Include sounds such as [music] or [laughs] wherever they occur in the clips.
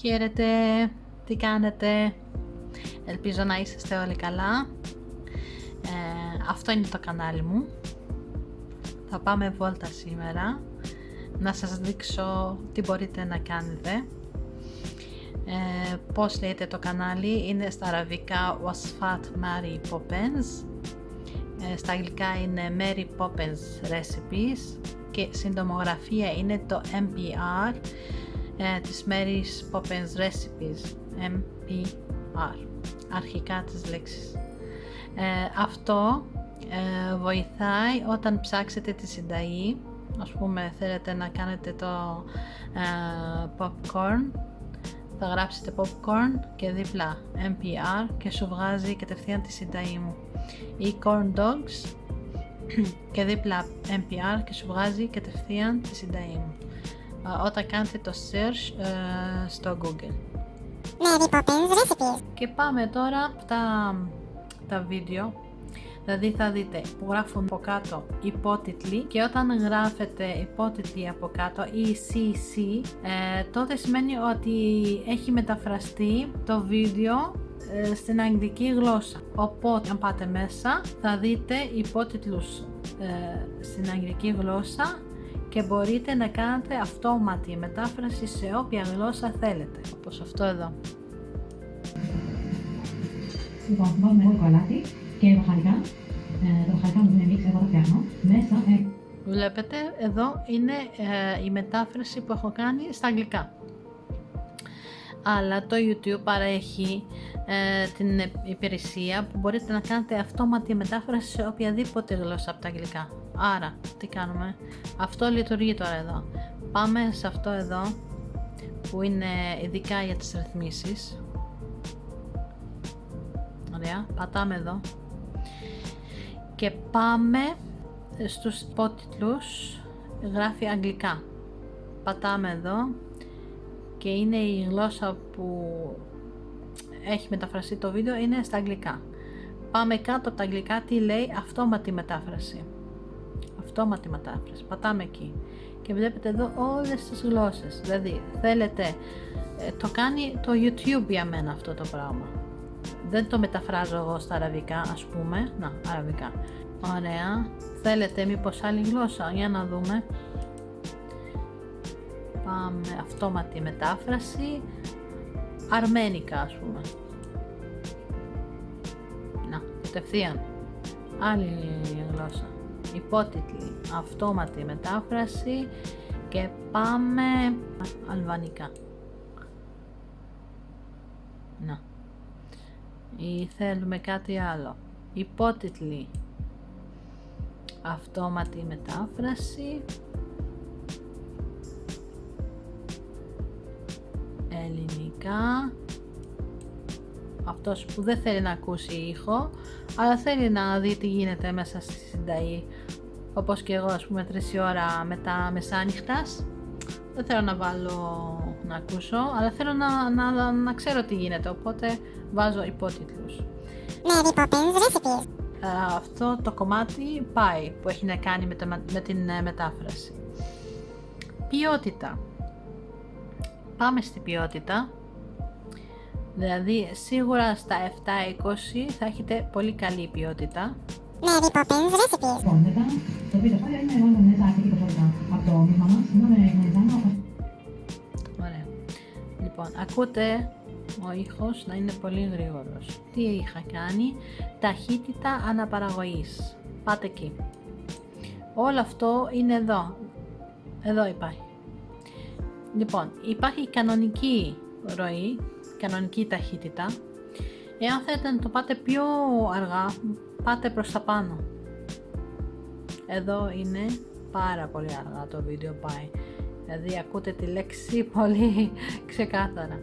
Χαίρετε, τι κάνετε, ελπίζω να είσαστε όλοι καλά. Ε, αυτό είναι το κανάλι μου. Θα πάμε βόλτα σήμερα, να σας δείξω τι μπορείτε να κάνετε. Ε, πώς λέγεται το κανάλι, είναι στα αραβικά Wasfat Mary Poppins. Ε, στα αγγλικά είναι Mary Poppins Recipes και συντομογραφία είναι το MPR ε, της Mary's Poppins Recipes MPR αρχικά τις λέξεις ε, αυτό ε, βοηθάει όταν ψάξετε τη συνταγή. Ας πούμε θέλετε να κάνετε το ε, popcorn θα γράψετε popcorn και δίπλα MPR και σου βγάζει κατευθείαν τη συνταγή μου. Ή corn dogs [clears throat] και δίπλα NPR και σου βγάζει κατευθείαν τη συνταγή μου όταν κάνετε το search ε, στο Google. Mary Poppins Recipes. Και πάμε τώρα τα, τα βίντεο. Δηλαδή θα δείτε που γράφουν από κάτω υπότιτλοι και όταν γράφετε υπότιτλοι από κάτω ή CC ε, τότε σημαίνει ότι έχει μεταφραστεί το βίντεο ε, στην αγγλική γλώσσα. Οπότε αν πάτε μέσα θα δείτε υπότιτλους ε, στην αγγλική γλώσσα και μπορείτε να κάνετε αυτόματη μετάφραση σε όποια γλώσσα θέλετε, όπως αυτό εδώ. Λοιπόν, βάζουμε εγώ το αλάτι και μπαχαρικά. Ε, τα μπαχαρικά μου είναι μίξ, εγώ τα φτιάχνω. Μέσα ε, Βλέπετε, εδώ είναι ε, η μετάφραση που έχω κάνει στα αγγλικά. Αλλά το YouTube παρέχει ε, την υπηρεσία που μπορείτε να κάνετε αυτόματη μετάφραση σε οποιαδήποτε γλώσσα από τα αγγλικά. Άρα, τι κάνουμε; Αυτό λειτουργεί τώρα εδώ. Πάμε σε αυτό εδώ που είναι ειδικά για τις ρυθμίσεις. Ωραία, πατάμε εδώ. Και πάμε στους υπότιτλους, γράφει αγγλικά. Πατάμε εδώ και είναι η γλώσσα που έχει μεταφραστεί το βίντεο είναι στα αγγλικά. Πάμε κάτω από τα αγγλικά τι λέει αυτόματη μετάφραση. Αυτόματη μετάφραση. Πατάμε εκεί. Και βλέπετε εδώ όλες τις γλώσσες. Δηλαδή θέλετε, ε, το κάνει το YouTube για μένα αυτό το πράγμα. Δεν το μεταφράζω εγώ στα αραβικά ας πούμε. Να, αραβικά. Ωραία. Θέλετε μήπως άλλη γλώσσα. Για να δούμε. Πάμε αυτόματη μετάφραση. Αρμένικα ας πούμε. Να, κατευθείαν. Άλλη γλώσσα. Υπότιτλοι. Αυτόματη μετάφραση και πάμε αλβανικά. Να. Ή θέλουμε κάτι άλλο. Υπότιτλοι. Αυτόματη μετάφραση. Ελληνικά. Αυτός που δεν θέλει να ακούσει ήχο αλλά θέλει να δει τι γίνεται μέσα στη συνταγή. Όπως και εγώ ας πούμε 3 ώρα μετά μεσάνυχτας. Δεν θέλω να βάλω να ακούσω αλλά θέλω να, να, να ξέρω τι γίνεται οπότε βάζω υπότιτλους. Αυτό το κομμάτι πάει που έχει να κάνει με, με την ε, μετάφραση. Ποιότητα πάμε στην ποιότητα δηλαδή σίγουρα στα 7-20 θα έχετε πολύ καλή ποιότητα Mary Poppins Recipes. λοιπόν, μετά το βίντεο αυτό είναι μόνο μέσα αρκετή ποσότητα από το μείγμα μας. Σήμερα γνωριζάμε Ωραία. Λοιπόν, ακούτε ο ήχος να είναι πολύ γρήγορος. Τι είχα κάνει, ταχύτητα αναπαραγωγής. Πάτε εκεί. Όλο αυτό είναι εδώ. Εδώ υπάρχει. Λοιπόν, υπάρχει κανονική ροή, κανονική ταχύτητα. Εάν θέλετε να το πάτε πιο αργά, πάτε προς τα πάνω. Εδώ είναι πάρα πολύ αργά το βίντεο πάει. Δηλαδή ακούτε τη λέξη πολύ [laughs] ξεκάθαρα.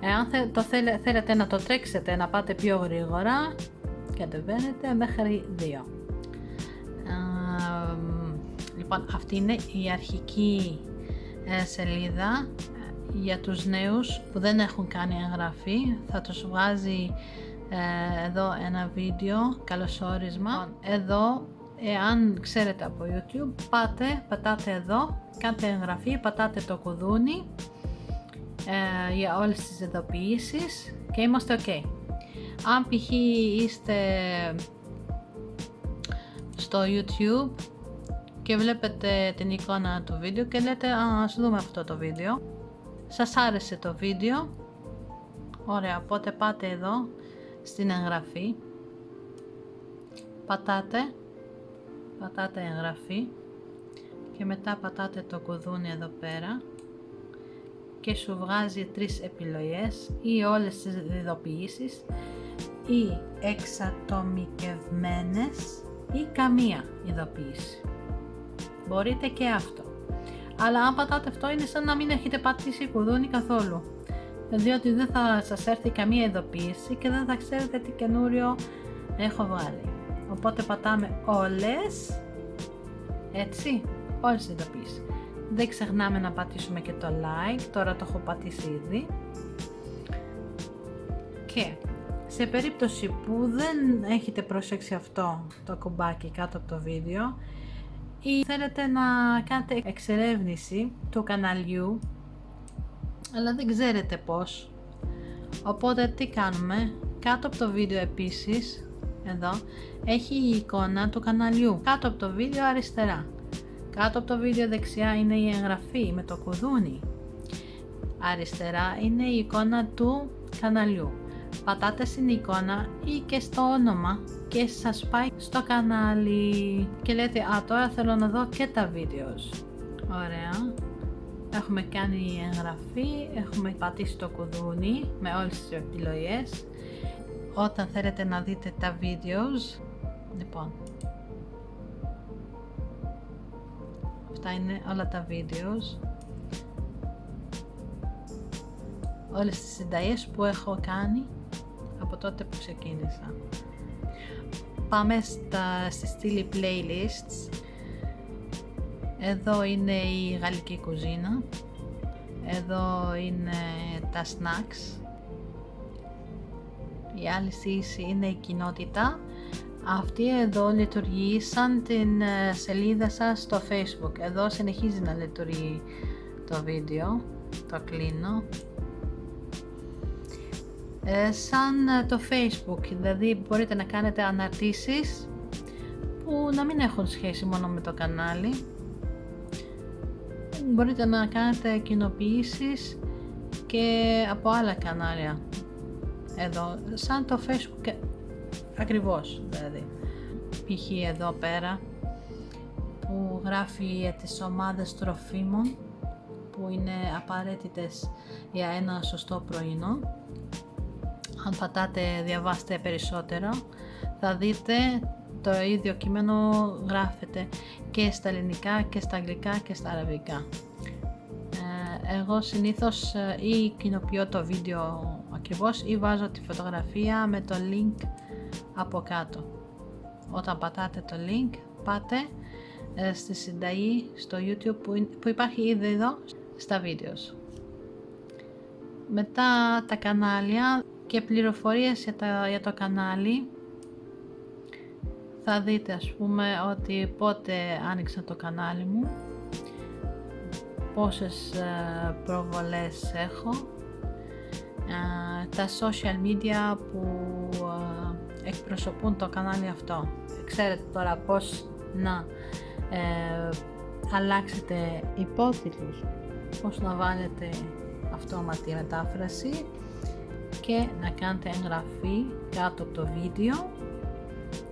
Εάν το θέλετε να το τρέξετε, να πάτε πιο γρήγορα, κατεβαίνετε μέχρι 2. λοιπόν, αυτή είναι η αρχική ε, σελίδα ε, για τους νέους που δεν έχουν κάνει εγγραφή θα τους βγάζει ε, εδώ ένα βίντεο καλωσόρισμα λοιπόν, εδώ εάν ξέρετε από YouTube πάτε, πατάτε εδώ κάντε εγγραφή, πατάτε το κουδούνι ε, για όλες τις ειδοποιήσεις και είμαστε ok. Αν π.χ. είστε στο YouTube και βλέπετε την εικόνα του βίντεο και λέτε «Α, ας δούμε αυτό το βίντεο». Σας άρεσε το βίντεο; Ωραία, οπότε πάτε εδώ στην εγγραφή. Πατάτε. Πατάτε εγγραφή. Και μετά πατάτε το κουδούνι εδώ πέρα. Και σου βγάζει τρεις επιλογές ή όλες τις ειδοποιήσεις ή εξατομικευμένες ή καμία ειδοποίηση. Μπορείτε και αυτό. Αλλά αν πατάτε αυτό είναι σαν να μην έχετε πατήσει κουδούνι καθόλου. Διότι δεν θα σας έρθει καμία ειδοποίηση και δεν θα ξέρετε τι καινούριο έχω βγάλει. Οπότε πατάμε όλες, έτσι, όλες τις ειδοποίησεις. Δεν ξεχνάμε να πατήσουμε και το like, τώρα το έχω πατήσει ήδη. Και σε περίπτωση που δεν έχετε προσέξει αυτό το κουμπάκι κάτω από το βίντεο ή θέλετε να κάνετε εξερεύνηση του καναλιού αλλά δεν ξέρετε πώς. Οπότε τι κάνουμε; Κάτω από το βίντεο επίσης εδώ έχει η εικόνα του καναλιού. Κάτω από το βίντεο αριστερά. Κάτω από το βίντεο δεξιά είναι η εγγραφή με το κουδούνι. Αριστερά είναι η εικόνα του καναλιού πατάτες στην εικόνα ή και στο όνομα και σας πάει στο κανάλι και λέτε α τώρα θέλω να δω και τα βίντεος. Ωραία. Έχουμε κάνει εγγραφή, έχουμε πατήσει το κουδούνι με όλες τις επιλογές. Όταν θέλετε να δείτε τα βίντεος, λοιπόν, αυτά είναι όλα τα βίντεος. Όλες τις συνταγές που έχω κάνει από τότε που ξεκίνησα. Πάμε στα, στη στήλη playlists. Εδώ είναι η γαλλική κουζίνα. Εδώ είναι τα snacks. Η άλλη στήση είναι η κοινότητα. Αυτή εδώ λειτουργεί σαν την ε, σελίδα σας στο facebook. Εδώ συνεχίζει να λειτουργεί το βίντεο. Το κλείνω. Ε, σαν ε, το facebook, δηλαδή μπορείτε να κάνετε αναρτήσεις που να μην έχουν σχέση μόνο με το κανάλι. Μπορείτε να κάνετε κοινοποιήσεις και από άλλα κανάλια εδώ, σαν το facebook ακριβώς δηλαδή. Π.χ. εδώ πέρα που γράφει για τις ομάδες τροφίμων που είναι απαραίτητες για ένα σωστό πρωινό αν πατάτε διαβάστε περισσότερο θα δείτε το ίδιο κείμενο γράφεται και στα ελληνικά και στα αγγλικά και στα αραβικά. Ε, εγώ συνήθως ε, ή κοινοποιώ το βίντεο ακριβώς ή βάζω τη φωτογραφία με το link από κάτω. Όταν πατάτε το link πάτε ε, στη συνταγή στο YouTube που υπάρχει ήδη εδώ στα βίντεος. Μετά τα κανάλια και πληροφορίες για, για το κανάλι. Θα δείτε ας πούμε ότι πότε άνοιξα το κανάλι μου. Πόσες ε, προβολές έχω. Ε, τα social media που ε, εκπροσωπούν το κανάλι αυτό. Ξέρετε τώρα πώς να αλλάξετε υπότιτλους πώς να βάλετε αυτόματη μετάφραση και να κάνετε εγγραφή κάτω από το βίντεο.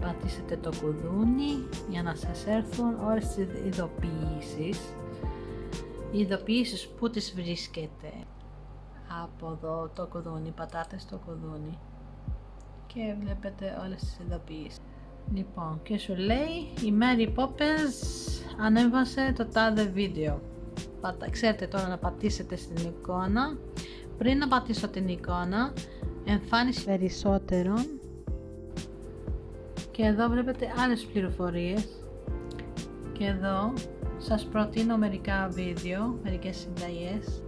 Πατήσετε το κουδούνι για να σας έρθουν όλες τις ειδοποιήσεις. Οι ειδοποιήσεις που τις βρίσκετε. Από εδώ το κουδούνι, πατάτε στο κουδούνι και βλέπετε όλες τις ειδοποιήσεις. Λοιπόν και σου λέει η Mary Poppins ανέβασε το τάδε βίντεο. Πατα, ξέρετε τώρα να πατήσετε στην εικόνα πριν να πατήσω την εικόνα, εμφάνιση περισσότερων και εδώ βλέπετε άλλες πληροφορίες και εδώ σας προτείνω μερικά βίντεο, μερικές συνταγές.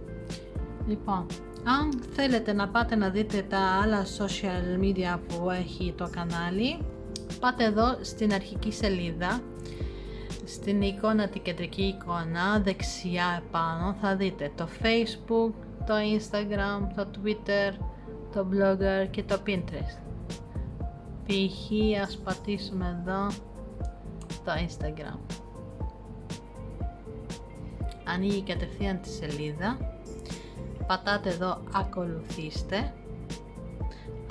Λοιπόν, αν θέλετε να πάτε να δείτε τα άλλα social media που έχει το κανάλι, πάτε εδώ στην αρχική σελίδα, στην εικόνα, την κεντρική εικόνα, δεξιά επάνω θα δείτε το facebook, το Instagram, το Twitter, το Blogger και το Pinterest. Π.χ. ας πατήσουμε εδώ το Instagram. Ανοίγει κατευθείαν τη σελίδα. Πατάτε εδώ ακολουθήστε.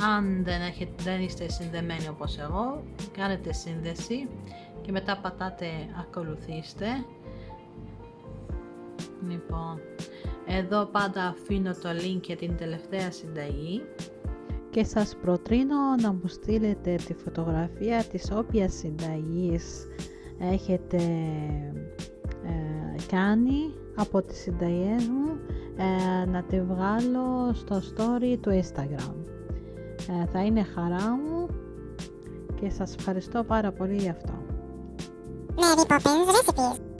Αν δεν, έχετε, δεν είστε συνδεμένοι όπως εγώ, κάνετε σύνδεση και μετά πατάτε ακολουθήστε. Λοιπόν, εδώ πάντα αφήνω το link για την τελευταία συνταγή και σας προτρίνω να μου στείλετε τη φωτογραφία της όποιας συνταγής έχετε ε, κάνει από τις συνταγές μου ε, να τη βγάλω στο story του Instagram. Ε, θα είναι χαρά μου και σας ευχαριστώ πάρα πολύ γι' αυτό. Mary Poppins Recipes.